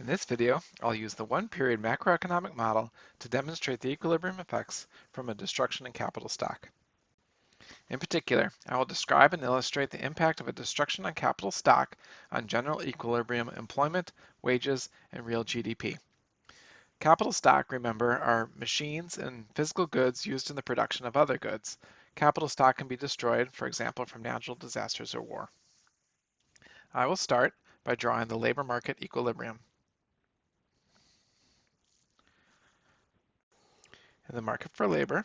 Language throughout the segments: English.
In this video, I'll use the one-period macroeconomic model to demonstrate the equilibrium effects from a destruction in capital stock. In particular, I will describe and illustrate the impact of a destruction on capital stock on general equilibrium employment, wages, and real GDP. Capital stock, remember, are machines and physical goods used in the production of other goods. Capital stock can be destroyed, for example, from natural disasters or war. I will start by drawing the labor market equilibrium. In the market for labor,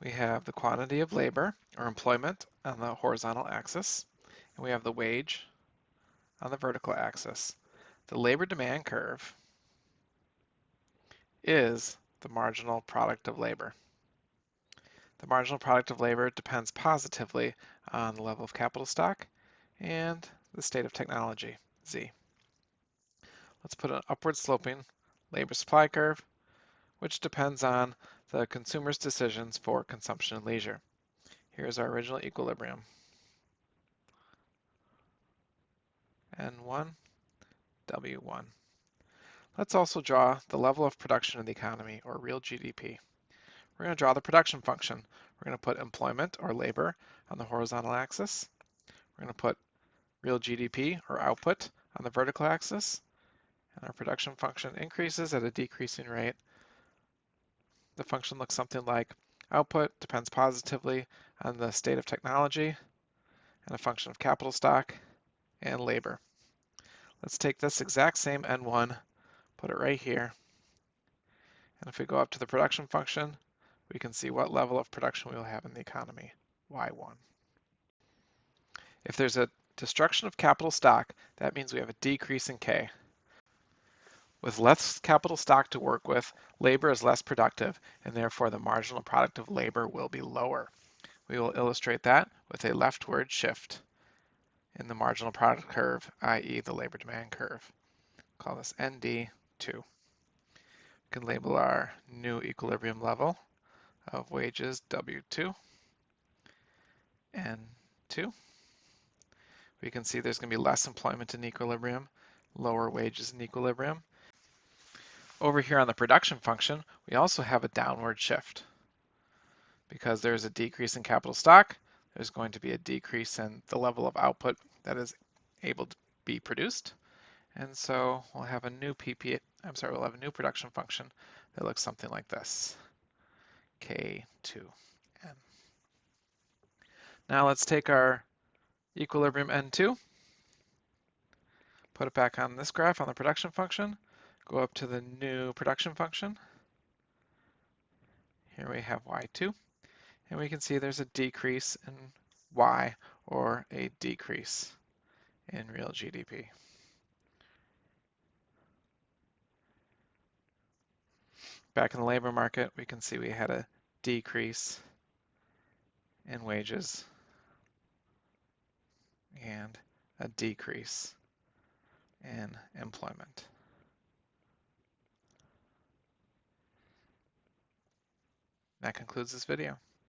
we have the quantity of labor or employment on the horizontal axis, and we have the wage on the vertical axis. The labor demand curve is the marginal product of labor. The marginal product of labor depends positively on the level of capital stock and the state of technology, Z. Let's put an upward sloping labor supply curve which depends on the consumer's decisions for consumption and leisure. Here's our original equilibrium. N1, W1. Let's also draw the level of production in the economy, or real GDP. We're going to draw the production function. We're going to put employment, or labor, on the horizontal axis. We're going to put real GDP, or output, on the vertical axis. And our production function increases at a decreasing rate the function looks something like output depends positively on the state of technology and a function of capital stock and labor. Let's take this exact same N1, put it right here. And if we go up to the production function, we can see what level of production we will have in the economy, Y1. If there's a destruction of capital stock, that means we have a decrease in K. With less capital stock to work with, labor is less productive, and therefore the marginal product of labor will be lower. We will illustrate that with a leftward shift in the marginal product curve, i.e. the labor demand curve. Call this ND2. We can label our new equilibrium level of wages W2, N2. We can see there's going to be less employment in equilibrium, lower wages in equilibrium, over here on the production function, we also have a downward shift. Because there's a decrease in capital stock, there's going to be a decrease in the level of output that is able to be produced. And so we'll have a new PP, I'm sorry, we'll have a new production function that looks something like this, K2N. Now let's take our equilibrium N2, put it back on this graph on the production function, Go up to the new production function. Here we have y2, and we can see there's a decrease in y, or a decrease in real GDP. Back in the labor market, we can see we had a decrease in wages and a decrease in employment. That concludes this video.